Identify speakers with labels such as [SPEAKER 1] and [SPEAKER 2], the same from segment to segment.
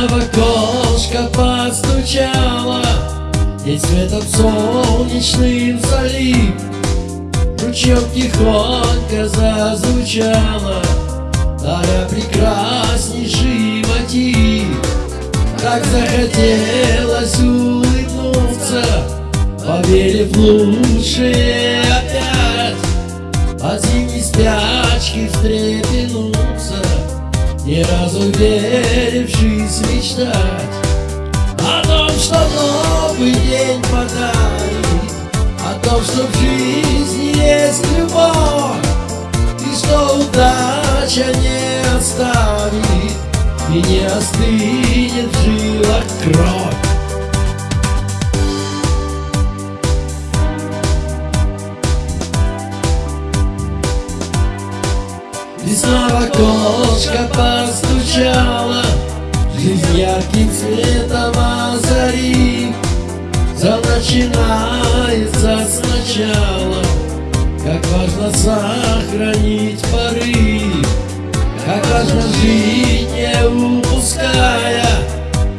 [SPEAKER 1] Весна в окошко постучала И светом солнечным залив. Ручьем тихонько зазвучала Даря прекраснейший мотив Так захотелось улыбнуться Поверив лучшее опять. От зимней спячки встрепенуться Ни разу верившись мечтать О том, что новый день подарит О том, что в жизни есть любовь И что удача не оставит И не остынет в жилах кровь Весна в окошко постучала Жизнь ярким цветом озарив Все начинается сначала Как важно сохранить порыв Как важно жить, не упуская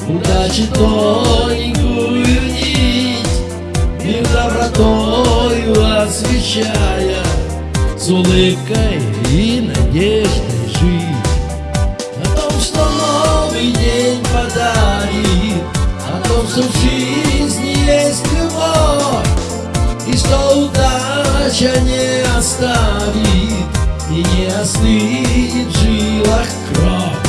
[SPEAKER 1] Удачи тоненькую нить. Мир добротою освещая С улыбкой и надеждой том, что в жизни есть любовь И что удача не оставит И не остынет в жилах кровь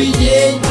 [SPEAKER 1] новый день